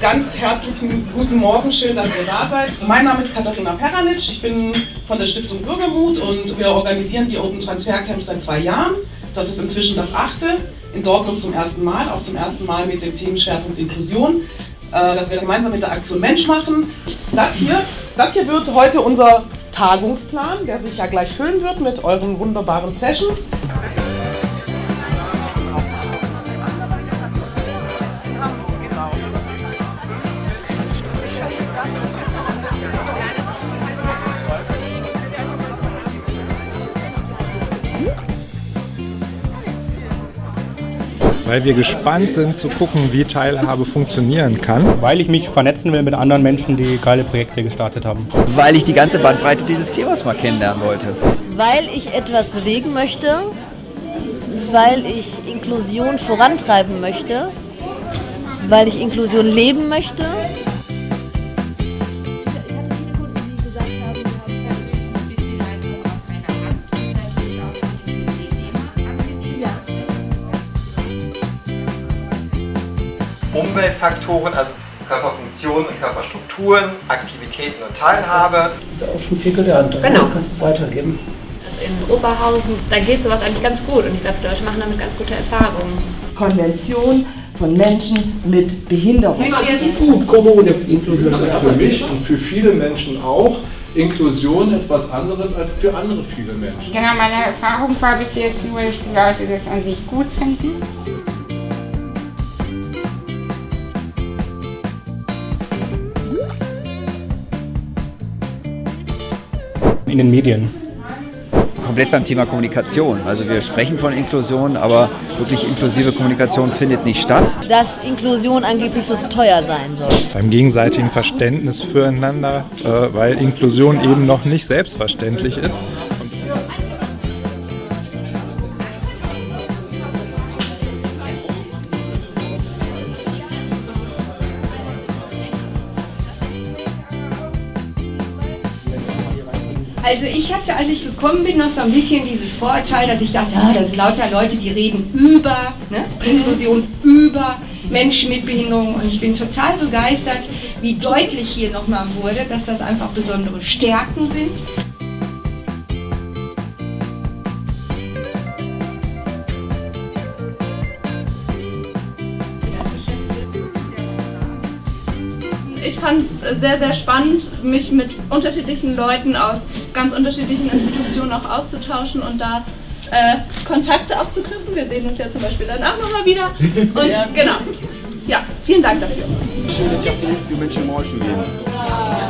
ganz herzlichen guten Morgen, schön, dass ihr da seid. Mein Name ist Katharina Peranic, ich bin von der Stiftung Bürgermut und wir organisieren die Open Transfer Camps seit zwei Jahren. Das ist inzwischen das achte, in Dortmund zum ersten Mal, auch zum ersten Mal mit dem Themenschwerpunkt Inklusion, äh, dass wir gemeinsam mit der Aktion Mensch machen. Das hier, das hier wird heute unser Tagungsplan, der sich ja gleich füllen wird mit euren wunderbaren Sessions. Weil wir gespannt sind zu gucken, wie Teilhabe funktionieren kann. Weil ich mich vernetzen will mit anderen Menschen, die geile Projekte gestartet haben. Weil ich die ganze Bandbreite dieses Themas mal kennenlernen wollte. Weil ich etwas bewegen möchte, weil ich Inklusion vorantreiben möchte, weil ich Inklusion leben möchte. Umweltfaktoren, also Körperfunktionen und Körperstrukturen, Aktivitäten und Teilhabe. Ich habe auch schon viel gelernt. Genau. Du kannst es weitergeben. Also in Oberhausen, da geht sowas eigentlich ganz gut und ich glaube, die Leute machen damit ganz gute Erfahrungen. Konvention von Menschen mit Behinderung. Das ist gut, Kommune, Inklusion. Das ist für mich und für viele Menschen auch Inklusion etwas anderes als für andere viele Menschen. Genau, meine Erfahrung war bis jetzt nur, dass die Leute das an sich gut finden. In den Medien. Komplett beim Thema Kommunikation. Also wir sprechen von Inklusion, aber wirklich inklusive Kommunikation findet nicht statt. Dass Inklusion angeblich so teuer sein soll. Beim gegenseitigen Verständnis füreinander, äh, weil Inklusion eben noch nicht selbstverständlich ist. Also ich hatte, als ich gekommen bin, noch so ein bisschen dieses Vorurteil, dass ich dachte, ah, das sind lauter Leute, die reden über ne, Inklusion, über Menschen mit Behinderung und ich bin total begeistert, wie deutlich hier nochmal wurde, dass das einfach besondere Stärken sind. Ich fand es sehr, sehr spannend, mich mit unterschiedlichen Leuten aus ganz unterschiedlichen Institutionen auch auszutauschen und da äh, Kontakte auch zu knüpfen. Wir sehen uns ja zum Beispiel dann auch nochmal wieder. Und genau. Ja, vielen Dank dafür. Schöne Café für Menschen im Rollstuhl geben. Jemand